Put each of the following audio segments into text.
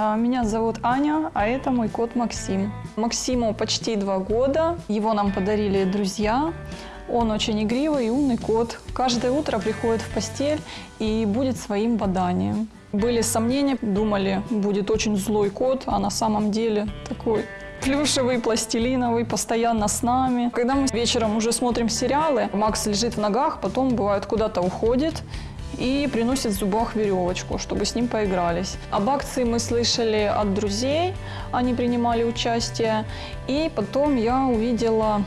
А, Меня зовут Аня, а это мой кот Максим. Максиму почти два года. Его нам подарили друзья. Он очень игривый и умный кот. Каждое утро приходит в постель и будет своим боданием. Были сомнения, думали, будет очень злой кот, а на самом деле такой плюшевый, пластилиновый, постоянно с нами. Когда мы вечером уже смотрим сериалы, Макс лежит в ногах, потом бывает куда-то уходит и приносит в зубах веревочку, чтобы с ним поигрались. Об акции мы слышали от друзей, они принимали участие. И потом я увидела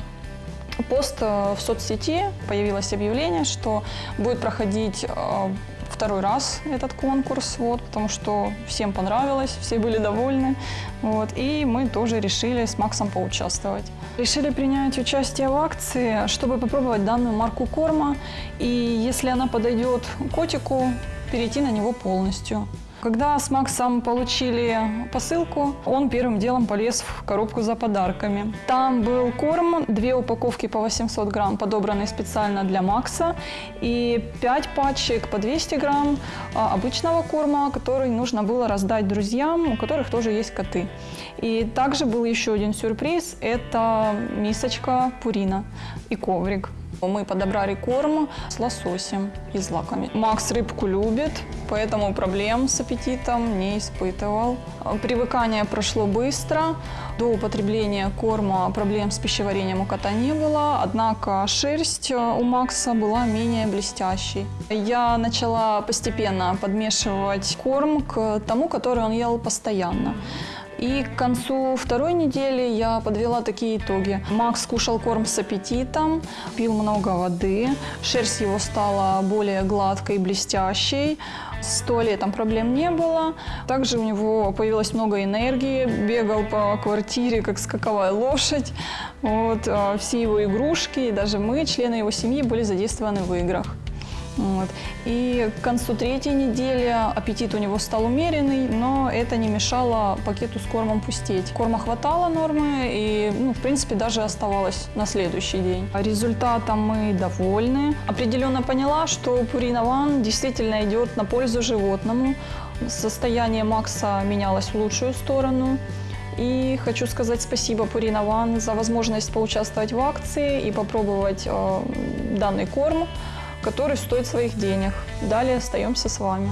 пост в соцсети, появилось объявление, что будет проходить э, второй раз этот конкурс, вот, потому что всем понравилось, все были довольны. Вот, и мы тоже решили с Максом поучаствовать. Решили принять участие в акции, чтобы попробовать данную марку корма. И если она подойдет котику, перейти на него полностью. Когда с Максом получили посылку, он первым делом полез в коробку за подарками. Там был корм, две упаковки по 800 грамм, подобранные специально для Макса, и 5 пачек по 200 грамм а, обычного корма, который нужно было раздать друзьям, у которых тоже есть коты. И также был еще один сюрприз, это мисочка Пурина и коврик. Мы подобрали корм с лососем и злаками. Макс рыбку любит, поэтому проблем с аппетитом не испытывал. Привыкание прошло быстро. До употребления корма проблем с пищеварением у кота не было, однако шерсть у Макса была менее блестящей. Я начала постепенно подмешивать корм к тому, который он ел постоянно. И к концу второй недели я подвела такие итоги. Макс кушал корм с аппетитом, пил много воды, шерсть его стала более гладкой и блестящей. С туалетом проблем не было. Также у него появилось много энергии, бегал по квартире, как скаковая лошадь. Вот, а все его игрушки, даже мы, члены его семьи, были задействованы в играх. Вот. И к концу третьей недели аппетит у него стал умеренный, но это не мешало пакету с кормом пустеть. Корма хватало нормы и, ну, в принципе, даже оставалось на следующий день. Результатом мы довольны. Определенно поняла, что One действительно идет на пользу животному. Состояние Макса менялось в лучшую сторону. И хочу сказать спасибо One за возможность поучаствовать в акции и попробовать э, данный корм который стоит своих денег. Далее остаемся с вами.